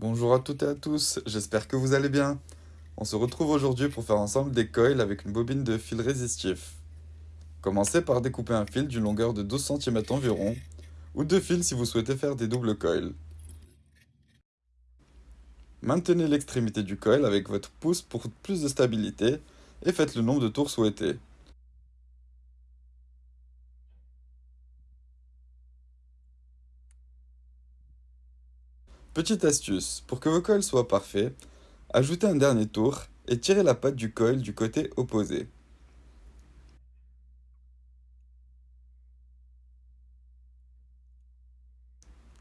Bonjour à toutes et à tous, j'espère que vous allez bien. On se retrouve aujourd'hui pour faire ensemble des coils avec une bobine de fil résistif. Commencez par découper un fil d'une longueur de 12 cm environ, ou deux fils si vous souhaitez faire des doubles coils. Maintenez l'extrémité du coil avec votre pouce pour plus de stabilité et faites le nombre de tours souhaités. Petite astuce, pour que vos coils soient parfaits, ajoutez un dernier tour et tirez la patte du coil du côté opposé.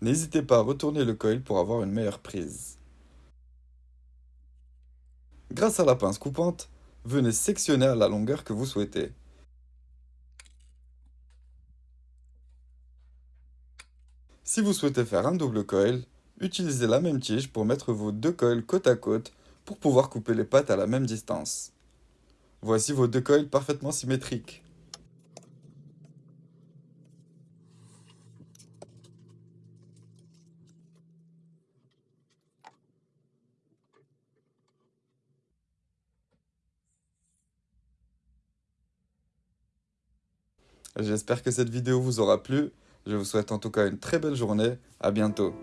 N'hésitez pas à retourner le coil pour avoir une meilleure prise. Grâce à la pince coupante, venez sectionner à la longueur que vous souhaitez. Si vous souhaitez faire un double coil, Utilisez la même tige pour mettre vos deux coils côte à côte pour pouvoir couper les pattes à la même distance. Voici vos deux coils parfaitement symétriques. J'espère que cette vidéo vous aura plu. Je vous souhaite en tout cas une très belle journée. À bientôt.